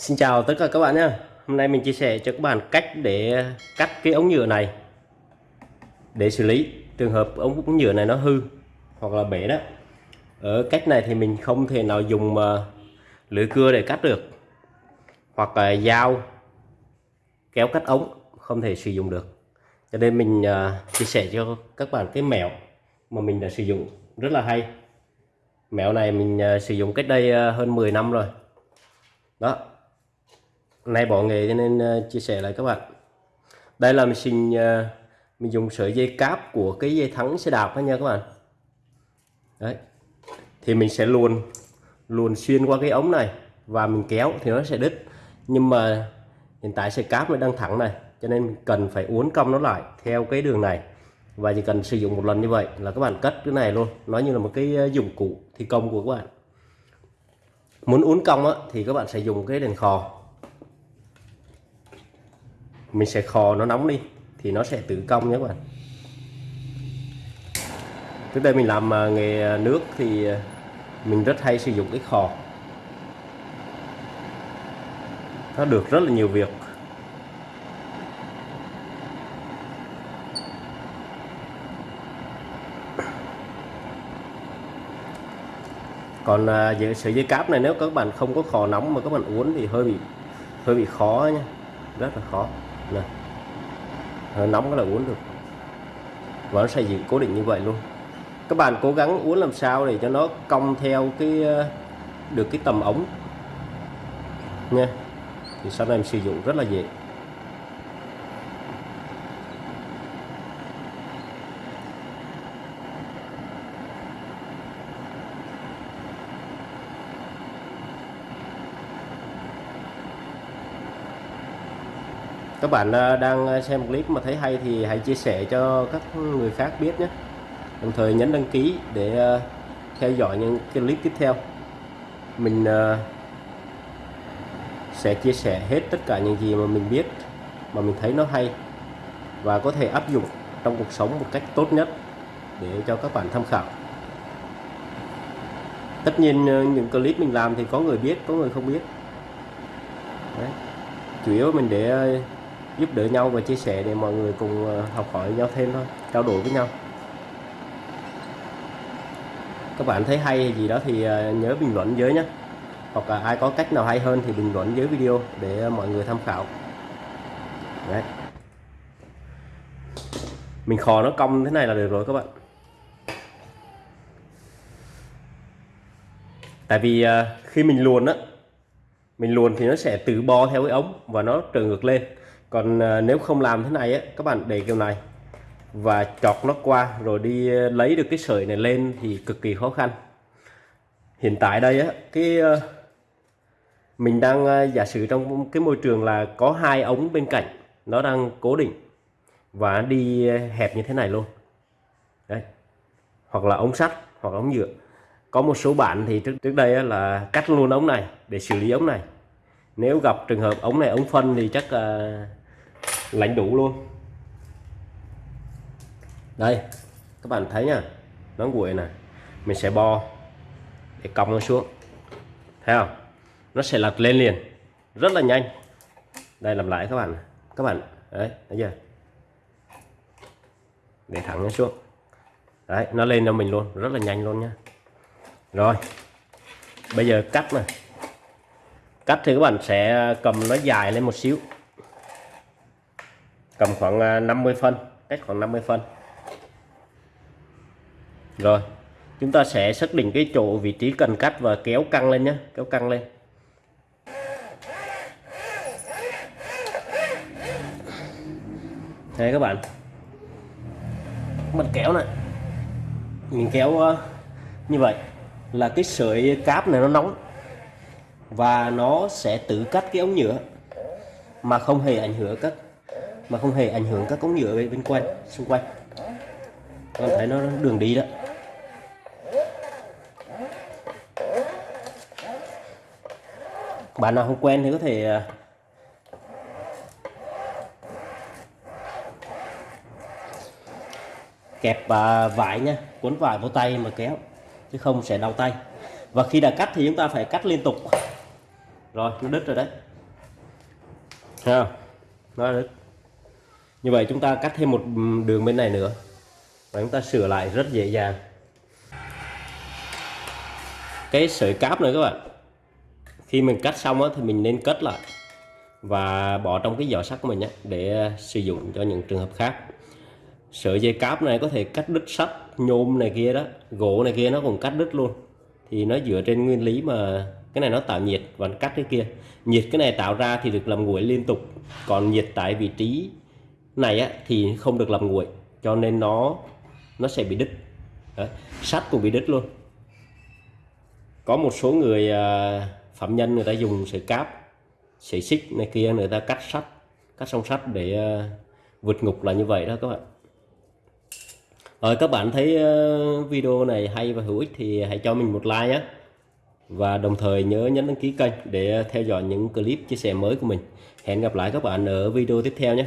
Xin chào tất cả các bạn nhé. Hôm nay mình chia sẻ cho các bạn cách để cắt cái ống nhựa này. Để xử lý trường hợp ống nhựa này nó hư hoặc là bể đó. Ở cách này thì mình không thể nào dùng ờ, lưỡi cưa để cắt được hoặc là dao kéo cắt ống không thể sử dụng được. Cho nên mình ờ, chia sẻ cho các bạn cái mẹo mà mình đã sử dụng rất là hay. Mẹo này mình ờ, sử dụng cách đây hơn 10 năm rồi. Đó nay bỏ nghề cho nên ờ, chia sẻ lại các bạn. Đây là mình xin ờ, mình dùng sợi dây cáp của cái dây thắng xe đạp đó nha các bạn. Đấy. Thì mình sẽ luồn luồn xuyên qua cái ống này và mình kéo thì nó sẽ đứt. Nhưng mà hiện tại sợi cáp nó đang thẳng này cho nên mình cần phải uốn cong nó lại theo cái đường này. Và chỉ cần sử dụng một lần như vậy là các bạn cất cái này luôn. Nó như là một cái ờ, dụng cụ thi công của các bạn. Muốn uốn cong á, thì các bạn sẽ dùng cái đèn khò mình sẽ khò nó nóng đi, thì nó sẽ tự cong nhé các bạn. Trước đây mình làm à, nghề à, nước thì à, mình rất hay sử dụng cái khò. Nó được rất là nhiều việc. Còn về sợi dây cáp này nếu các bạn không có khò nóng mà các bạn uốn thì hơi bị hơi bị khó nha rất là khó này ờ, nóng cái là uống được. Và nó xây dựng cố định như vậy luôn. Các bạn cố gắng uống làm sao để cho nó cong theo cái ờ, được cái tầm ống. Nha. Thì sau này em sử dụng rất là dễ. Các bạn à, đang xem clip mà thấy hay thì hãy chia sẻ cho các người khác biết nhé. Đồng thời nhấn đăng ký để à, theo dõi những clip tiếp theo. Mình à, sẽ chia sẻ hết tất cả những gì mà mình biết, mà mình thấy nó hay và có thể áp dụng trong cuộc sống một cách tốt nhất để cho các bạn tham khảo. Tất nhiên những clip mình làm thì có người biết, có người không biết. Đấy. chủ yếu mình để giúp đỡ nhau và chia sẻ để mọi người cùng ờ, học hỏi nhau thêm thôi, trao đổi với nhau. Các bạn thấy hay gì đó thì ờ, nhớ bình luận dưới nhé hoặc là ai có cách nào hay hơn thì bình luận dưới video để ờ, mọi người tham khảo. Đấy. mình khò nó cong thế này là được rồi các bạn. Tại vì khi mình luồn á, mình luồn thì nó sẽ tự bo theo cái ống và nó trở ngược lên còn à, nếu không làm thế này á, các bạn để kiểu này và chọt nó qua rồi đi à, lấy được cái sợi này lên thì cực kỳ khó khăn. Hiện tại đây á, cái à, mình đang giả sử trong cái môi trường là có hai ống bên cạnh, nó đang cố định và đi hẹp như thế này luôn. Đấy. Hoặc là ống sắt, hoặc ống nhựa. Có một số bạn thì trước trước đây là cắt luôn ống này để xử lý ống này. Nếu gặp trường hợp ống này, ống phân thì chắc lánh đủ luôn. Đây, các bạn thấy nha, nó nguội này mình sẽ bo để cong nó xuống. Thấy không? Nó sẽ lật lên liền, rất là nhanh. Đây, làm lại các bạn. Các bạn, đấy, thấy chưa? Để thẳng nó xuống. Đấy, nó lên cho mình luôn, rất là nhanh luôn nha. Rồi, bây giờ cắt này cắt thì các bạn sẽ cầm nó dài lên một xíu cầm khoảng à, 50 phân, cách khoảng 50 phân. Rồi, chúng ta sẽ xác định cái chỗ vị trí cần cắt và kéo căng lên nhé, kéo căng lên. Đây các bạn. Mình kéo này. Mình kéo à, như vậy là cái sợi cáp này nó nóng và nó sẽ tự cắt cái ống nhựa mà không hề ảnh hưởng các mà không hề ảnh hưởng các cống nhựa bên quanh, xung quanh. Con bạn thấy nó đường đi đó. Bạn nào không quen thì có thể à, kẹp à, vải nha, cuốn vải vô tay mà kéo, chứ không sẽ đau tay. Và khi đã cắt thì chúng ta phải cắt liên tục. Rồi, nó đứt rồi đấy. Thấy không? Nó đứt như vậy chúng ta cắt thêm một đường bên này nữa. Và chúng ta sửa lại rất dễ dàng. Cái sợi cáp này các bạn. Khi mình cắt xong thì mình nên cất lại và bỏ trong cái giỏ sắt của mình nhé để sử dụng cho những trường hợp khác. Sợi dây cáp này có thể cắt đứt sắt, nhôm này kia đó, gỗ này kia nó cũng cắt đứt luôn. Thì nó dựa trên nguyên lý mà cái này nó tạo nhiệt và nó cắt cái kia. Nhiệt cái này tạo ra thì được làm nguội liên tục, còn nhiệt tại vị trí này á, thì không được làm nguội cho nên nó nó sẽ bị đứt. Đấy. sắt cũng bị đứt luôn. Có một số người à, phạm nhân người ta dùng sợi cáp sợi xích này kia người ta cắt sắt cắt song sắt để à, vượt ngục là như vậy đó các bạn. Rồi các bạn thấy à, video này hay và hữu ích thì hãy cho mình một like nhé và đồng thời nhớ nhấn đăng ký kênh để theo dõi những clip chia sẻ mới của mình. Hẹn gặp lại các bạn ở video tiếp theo nhé.